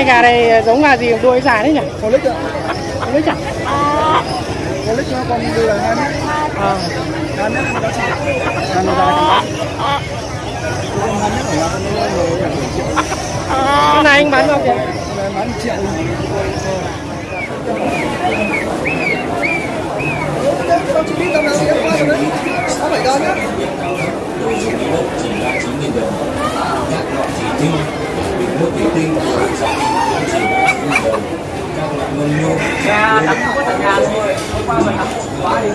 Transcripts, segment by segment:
cái gà này giống gà gì đuôi dài đấy nhỉ Con lít ạ. không biết chẳng Con lít nó con đưa là hai mét. à. Hai mét nó chỉ. Nó dài con Con hai mét là con nó là triệu. cái này anh bán bao Con này bán triệu. Tao chỉ biết tao nào em qua rồi đấy. Tao phải đón nhá ra tắm không có thời gian thôi hôm qua mình tắm quá đi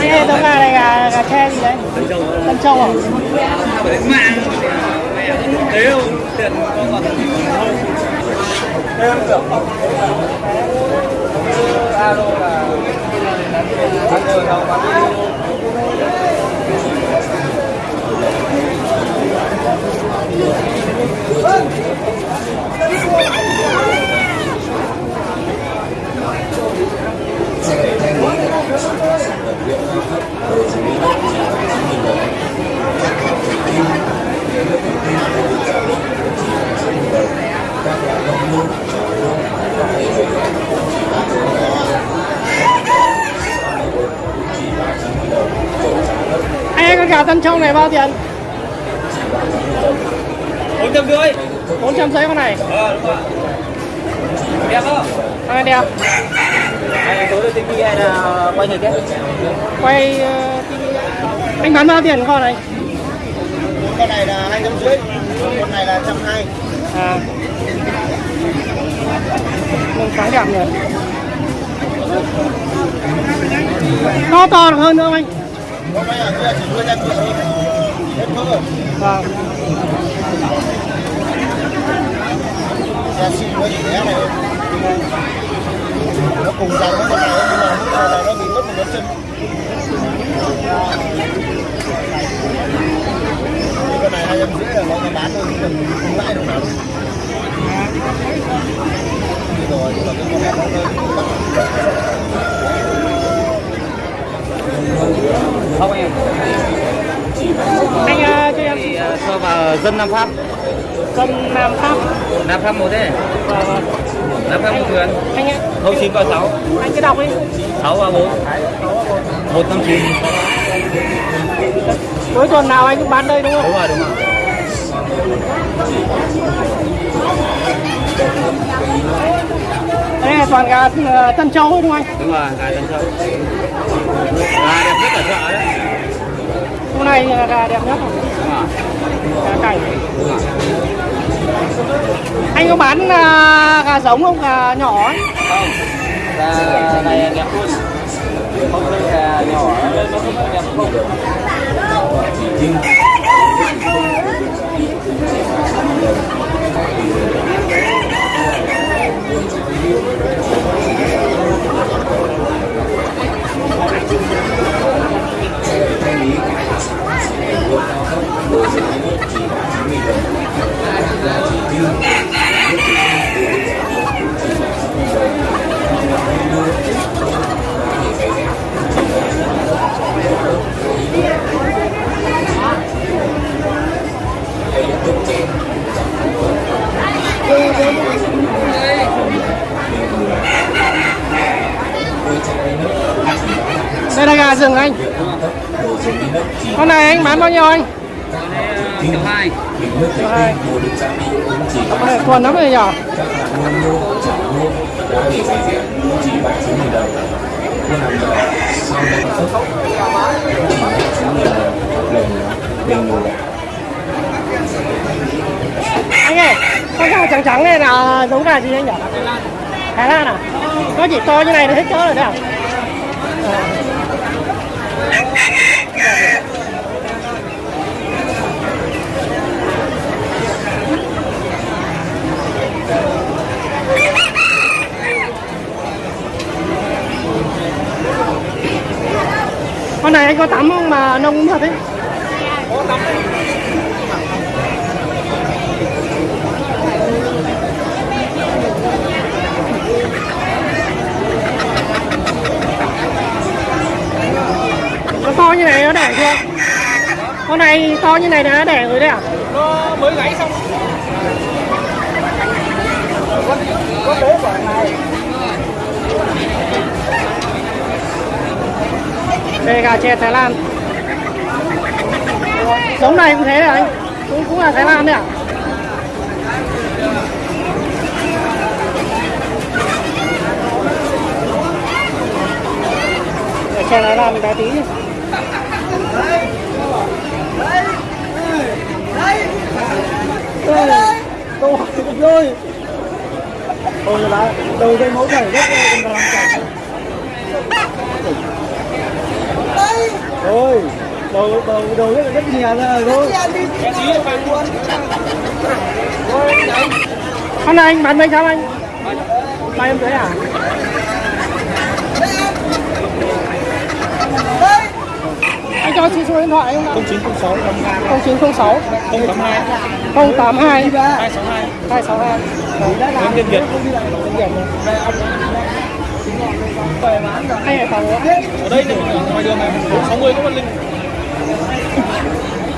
anh ơi tấm gà này gà gà tre gì đấy tân châu à Thế không? Tiền con còn Thế không được không? Alo là Ăn rồi tân châu này bao tiền? Bốn trăm rưỡi. Con này. Ờ đúng rồi. Đẹp không? à, đẹp. Anh tối tivi hay là quay người kết? quay TV. anh bán bao tiền con này? Con này là hai trăm rưỡi. Con này là trăm hai. À. Lông sáng đẹp nhỉ. To to được hơn nữa không anh vâng Ra xin nó chỉ bé này thôi Nó cùng dòng với con này nhưng mà lúc này nó bị mất một cái chân Cái này hai trăm rưỡi là nó bán thôi chứ được nào đâu Đi rồi, nhưng mà cái con này nó hơi Không em anh ờ, cho em thì ờ, dân Nam Pháp. Dân Nam Pháp. Nam Pháp một đấy Vâng, vâng. Nam Pháp một thuyền. Anh ạ. Không chín có sáu. Anh cứ đọc đi. Sáu ba bốn. Một năm chín. Cuối tuần nào anh cũng bán đây đúng không? Đúng rồi đúng rồi. Đây là toàn gà ờ, Tân Châu đúng không anh? Đúng rồi gà tân châu. Gà đẹp nhất ở chợ đấy. Hôm nay là gà đẹp nhất rồi cảnh anh có bán uh, gà giống không? Gà nhỏ ấy. Không. Gà này đẹp luôn không phải gà nhỏ. Nó không đẹp không. Đây là gà rừng anh. Con này anh bán bao nhiêu anh? Triệu hai Triệu hai con này lắm rồi nhỏ anh con gà trắng trắng này là giống gà gì anh nhỉ? Thái Lan à nó chỉ to như này là hết cỡ rồi đấy à? Con này anh có tắm không mà nông thật ấy nó đẻ chưa con này to như này nó đẻ rồi đấy à? Nó mới gáy xong. Có bố của này. Đây gà tre Thái Lan. Giống này cũng thế đấy anh. Cũng cũng là Thái Lan đấy à? Gà tre Thái Lan bé tí nhỉ? Tôi rồi ôi là đầu đây mẫu chảy rất là làm rồi đầu đầu đầu rất là rất nhẹ ra rồi Con này anh bán mấy trăm anh? Ba em rưỡi à? Anh cho xin số điện thoại không ạ? 0906 0906 082 082 262 262 Đến Tiên Việt Tiếng Việt. Anh Hải Phòng ở đây này ngoài đường này bốn sáu mươi có con linh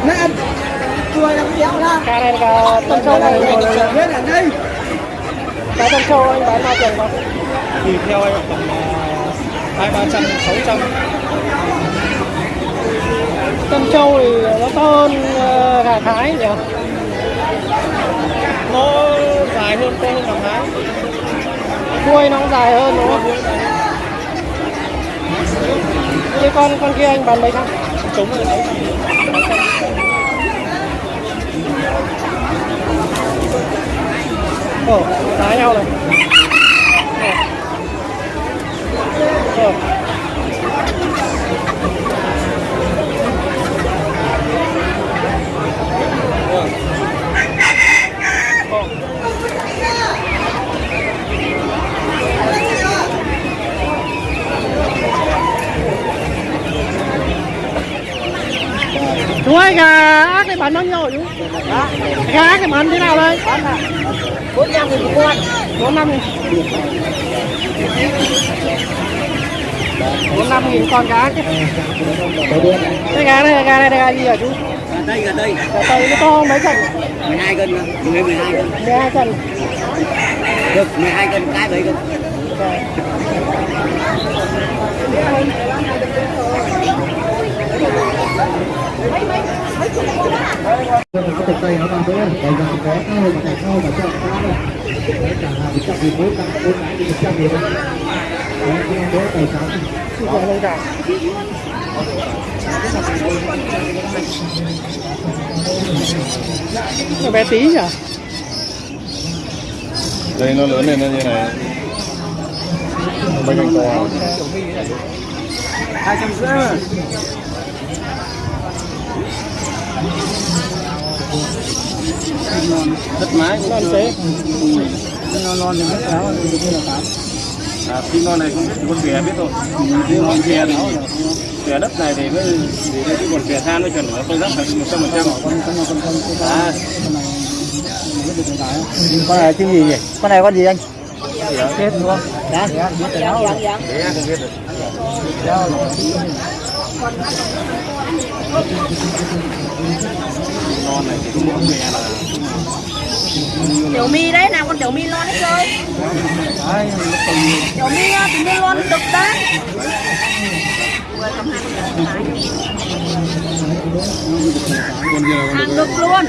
nè cười làm kéo ra Cá này là Tân Châu này. biết là đây Cá Tân Châu anh bán bao tiền không? thì theo em tầm hai ba trăm sáu trăm Tân Châu thì nó to hơn ờ, gà Thái nhỉ? Nó dài hơn to hơn gà thái Đuôi nó cũng dài hơn đúng không? Như con con kia anh bán mấy trăm? chống rồi đấy Ồ, đá nhau này. Ồ. Ồ. Chú ơi, gà ác này bán bao nhiêu Gà ác này bán thế nào đây? Là 45 nghìn một con 45 nghìn 45 nghìn con cá chứ Cái gà này, gà này gà gì hả chú? gần đây gần đây. Gà tây nó to mấy cân? 12 cân mà. 12 cân. 12 cân được 12 cân cái 7 cân tay nó vào đấy đây là có cao và cải cao và chọn cao đây. Đấy cả là một trăm nghìn bốn trăm bốn cái một trăm nghìn đấy cái đó tài sản. Rẻ lên cả Nó bé tí nhỉ? đây nó lớn lên nó như này. Bánh canh to. Hai trăm rưỡi đất mái Non xế. Non non thì rất béo thì như là tám à, phim non này không biết con bè biết rồi. Nhưng con bè nó bè đất này thì mới thì cái con bè than mới chuẩn nó tôi rất phải một trăm phần trăm. Con con con con con à. Con này rất được cái con này cái gì nhỉ? Con này con gì anh? Chết đúng không? dạ. Dạ dạ không được non này thì cũng có bè là tiểu mi đấy nào con tiểu mi lon đấy chơi tiểu mi á, tiểu mi lon đực đấy con con hàng đực luôn.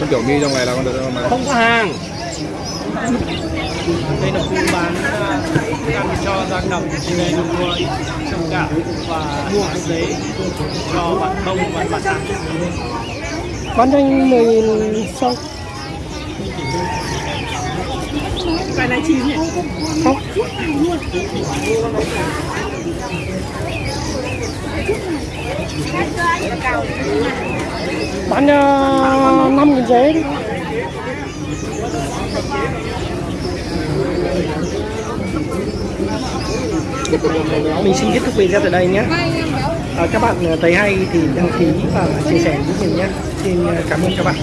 Con tiểu mi trong này là con được mà? Không có hàng đây là khu bán à, thức ăn cho gia cầm đây là mua trồng gạo và mua giấy cho bạn bông và bạn tặng Bán cho anh 10 nghìn xong cái này chín nhỉ? Không. Bán uh, 5 nghìn giấy. đi Mình xin kết thúc video tại đây nhé. À, Các bạn à, thấy hay thì đăng ký và chia sẻ giúp mình nhé. Xin à, cảm ơn các bạn.